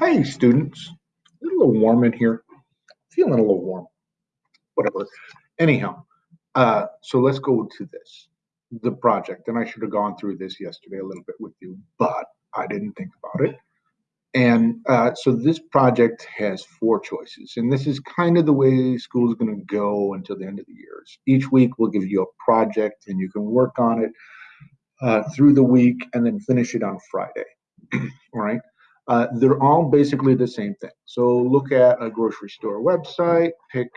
Hey, students. a little warm in here. Feeling a little warm. Whatever. Anyhow, uh, so let's go to this, the project. And I should have gone through this yesterday a little bit with you, but I didn't think about it. And uh, so this project has four choices, and this is kind of the way school is going to go until the end of the years. Each week we'll give you a project, and you can work on it uh, through the week, and then finish it on Friday. All right. Uh, they're all basically the same thing. So look at a grocery store website, pick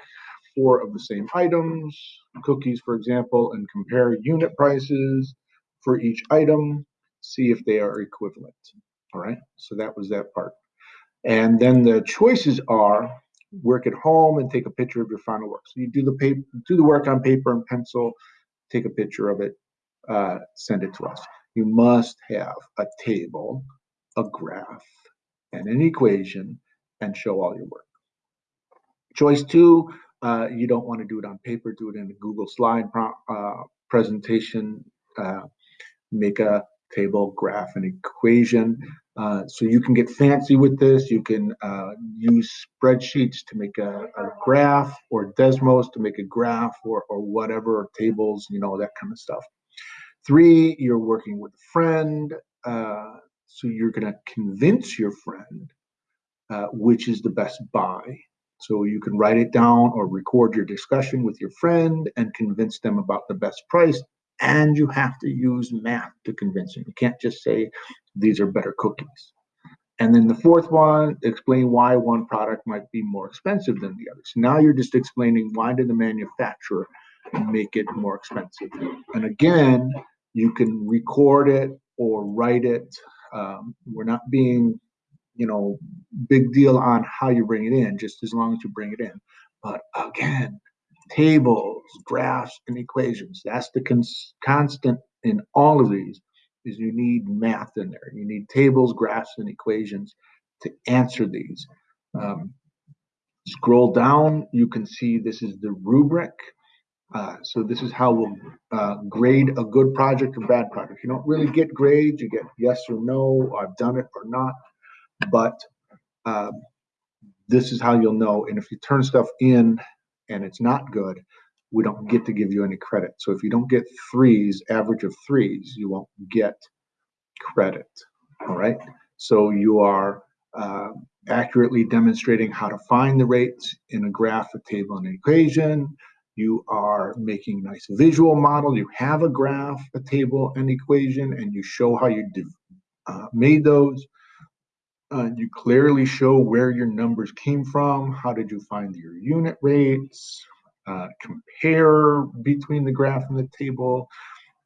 four of the same items, cookies, for example, and compare unit prices for each item, see if they are equivalent. All right, so that was that part. And then the choices are work at home and take a picture of your final work. So you do the paper, do the work on paper and pencil, take a picture of it, uh, send it to us. You must have a table, a graph, and an equation, and show all your work. Choice two, uh, you don't want to do it on paper, do it in a Google slide uh, presentation, uh, make a table, graph, and equation. Uh, so you can get fancy with this. You can uh, use spreadsheets to make a, a, graph or Desmos to make a graph or, or whatever, tables, you know, that kind of stuff. Three, you're working with a friend. So you're going to convince your friend uh, which is the best buy. So you can write it down or record your discussion with your friend and convince them about the best price and you have to use math to convince them. You can't just say these are better cookies. And then the fourth one, explain why one product might be more expensive than the other. So now you're just explaining why did the manufacturer make it more expensive. And again, you can record it or write it. Um, we're not being, you know, big deal on how you bring it in, just as long as you bring it in. But again, tables, graphs, and equations. That's the cons constant in all of these is you need math in there. You need tables, graphs, and equations to answer these. Um, scroll down, you can see this is the rubric. Uh, so this is how we'll uh, grade a good project or bad project. You don't really get grades. You get yes or no, I've done it or not. But uh, this is how you'll know. And if you turn stuff in and it's not good, we don't get to give you any credit. So if you don't get threes, average of threes, you won't get credit. All right. So you are uh, accurately demonstrating how to find the rates in a graph, a table, and an equation. You are making a nice visual model. You have a graph, a table, an equation, and you show how you uh, made those. Uh, you clearly show where your numbers came from. How did you find your unit rates? Uh, compare between the graph and the table.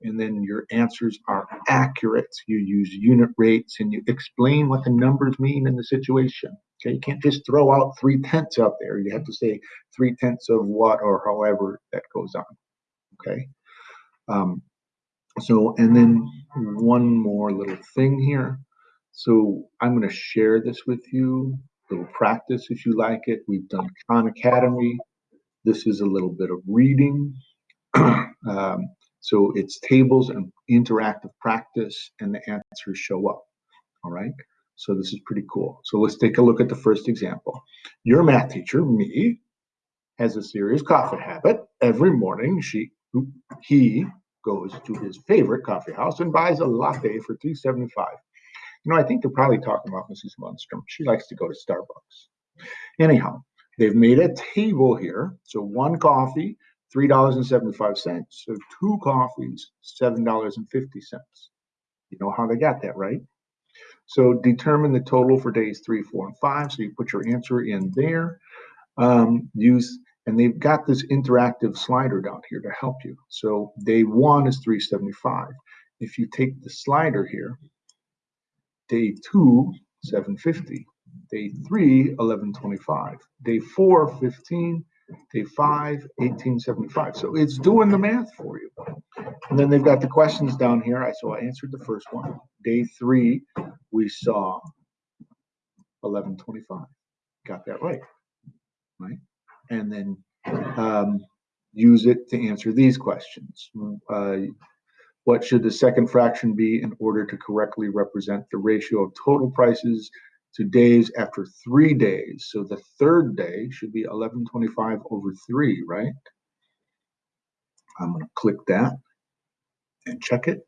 And then your answers are accurate. You use unit rates and you explain what the numbers mean in the situation. Okay, you can't just throw out three tenths out there. You have to say three tenths of what or however that goes on. Okay. Um, so, and then one more little thing here. So I'm going to share this with you, a little practice if you like it. We've done Khan Academy. This is a little bit of reading. um, so it's tables and interactive practice and the answers show up. All right. So this is pretty cool. So let's take a look at the first example. Your math teacher, me, has a serious coffee habit. Every morning she he goes to his favorite coffee house and buys a latte for 3.75. You know, I think they're probably talking about Mrs. Lundstrom. She likes to go to Starbucks. Anyhow, they've made a table here. So one coffee, $3.75. So two coffees, $7.50. You know how they got that, right? So determine the total for days three, four, and five. So you put your answer in there. Um, use and they've got this interactive slider down here to help you. So day one is 375. If you take the slider here Day two, 750. Day three, 1125. Day four, 15. Day five, 1875. So it's doing the math for you. And then they've got the questions down here. I so I answered the first one. Day three, we saw 1125. Got that right. Right. And then um, use it to answer these questions. Uh, what should the second fraction be in order to correctly represent the ratio of total prices to days after three days. So the third day should be 1125 over 3, right? I'm going to click that and check it.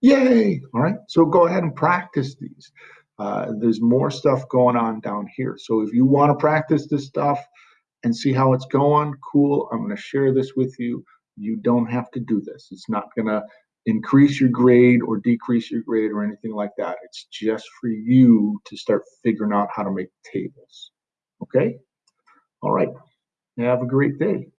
Yay! All right, so go ahead and practice these. Uh, there's more stuff going on down here. So if you want to practice this stuff and see how it's going, cool. I'm going to share this with you. You don't have to do this. It's not going to increase your grade or decrease your grade or anything like that. It's just for you to start figuring out how to make tables. Okay? All right. Have a great day.